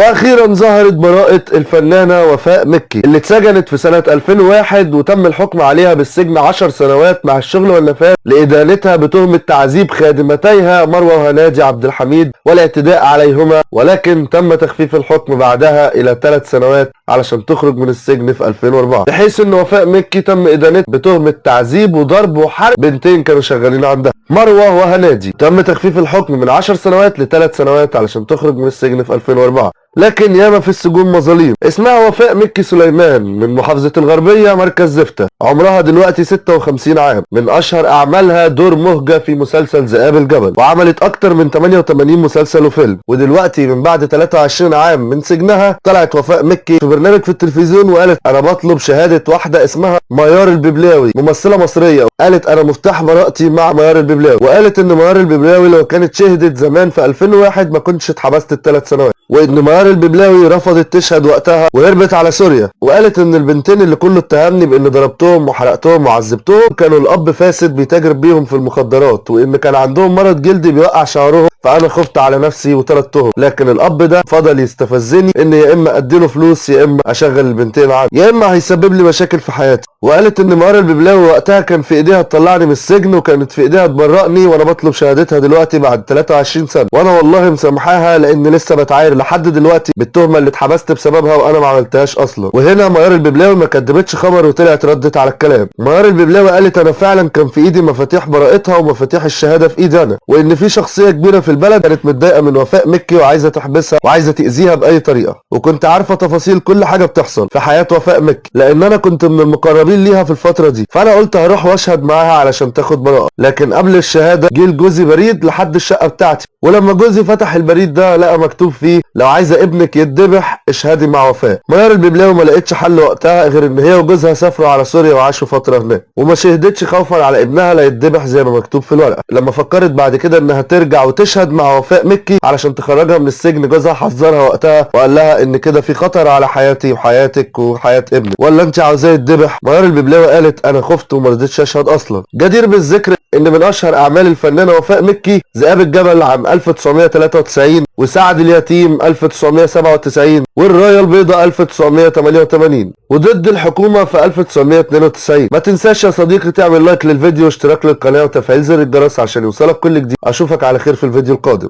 وأخيرا ظهرت براءة الفنانة وفاء مكي اللي اتسجنت في سنة 2001 وتم الحكم عليها بالسجن 10 سنوات مع الشغل والنفاذ لإدانتها بتهمة تعذيب خادمتيها مروة وهنادي عبد الحميد والاعتداء عليهما ولكن تم تخفيف الحكم بعدها إلى 3 سنوات علشان تخرج من السجن في 2004 بحيث إن وفاء مكي تم إدانتها بتهمة تعذيب وضرب وحرق بنتين كانوا شغالين عندها. مروة وهنادي تم تخفيف الحكم من 10 سنوات لثلاث سنوات علشان تخرج من السجن في 2004 لكن ياما في السجون مظاليم. اسمها وفاء مكي سليمان من محافظة الغربية مركز زفتة عمرها دلوقتي 56 عام. من أشهر أعمالها دور مهجة في مسلسل ذئاب الجبل. وعملت أكتر من 88 مسلسل وفيلم. ودلوقتي من بعد 23 عام من سجنها طلعت وفاء مكي في برنامج في التلفزيون وقالت أنا بطلب شهادة واحدة اسمها ميار الببلاوي ممثلة مصرية. قالت أنا مفتاح براءتي مع ميار الببلاوي. وقالت إن ميار الببلاوي لو كانت شهدت زمان في 2001 ما كنتش اتحبست الثلاث سنوات. وإن ميار الببلاوي رفضت تشهد وقتها وهربت على سوريا وقالت إن البنتين اللي كله اتهمني بإن ضربتهم وحرقتهم وعذبتهم كانوا الأب فاسد بيتاجر بيهم في المخدرات وإن كان عندهم مرض جلدي بيوقع شعرهم فأنا خفت على نفسي وطردتهم لكن الأب ده فضل يستفزني إن يا إما أديله فلوس يا إما أشغل البنتين عنه يا إما هيسبب لي مشاكل في حياتي. وقالت إن ميار الببلاوي وقتها كان في إيديها تطلعني من السجن وكانت في إيديها تبرئني وأنا بطلب شهادتها دلوقتي بعد 23 سنة. وأنا والله مسامحاها لأن لسه بتعاير لحد دلوقتي بالتهمة اللي اتحبست بسببها وأنا ما عملتهاش أصلا. وهنا ميار الببلاوي ما كدبتش خبر وطلعت ردت على الكلام. ميار الببلاوي قالت أنا فعلا كان في إيدي مفاتيح براءتها ومفاتيح الشهادة في إيدي أنا وإن في شخصية كبيرة في البلد كانت متضايقة من وفاء مكي وعايزة تحبسها وعايزة تأذيها بأي طريقة. وكنت عارفة تفاصيل كل حاجة بتحصل في حياة وفاء مكي لأن أنا كنت من المقربين ليها في الفترة دي. فأنا قلت هروح وأشهد معاها علشان تاخد براءة. لكن قبل الشهادة جه لجوزي بريد لحد الشقة بتاعتي. ولما جوزي فتح البريد ده لقى مكتوب فيه لو عايزة ابنك يتذبح اشهدي مع وفاء ميار الببلاوي ما لقيتش حل وقتها غير إن هي وجوزها سافروا على سوريا وعاشوا فترة هناك وما شهدتش خوفا على ابنها لا يتذبح زي ما مكتوب في الورقة. لما فكرت بعد كده إنها ترجع وتشهد مع وفاء مكي علشان تخرجها من السجن جوزها حذرها وقتها وقال لها إن كده في خطر على حياتي وحياتك وحياة ابنك ولا أنت عاوزاه يتذبح؟ ميار الببلاوي قالت أنا خفت وما رضيتش أشهد أصلا. جدير بالذكر إن من أشهر أعمال الفنانة وفاء مكي ذئاب الجبل عام 1993 وسعد اليتيم 1997 والرايه البيضاء 1988 وضد الحكومة في 1992 ما تنساش يا صديقي تعمل لايك للفيديو واشتراك للقناة وتفعيل زر الجرس عشان يوصلك كل جديد. أشوفك على خير في الفيديو القادم.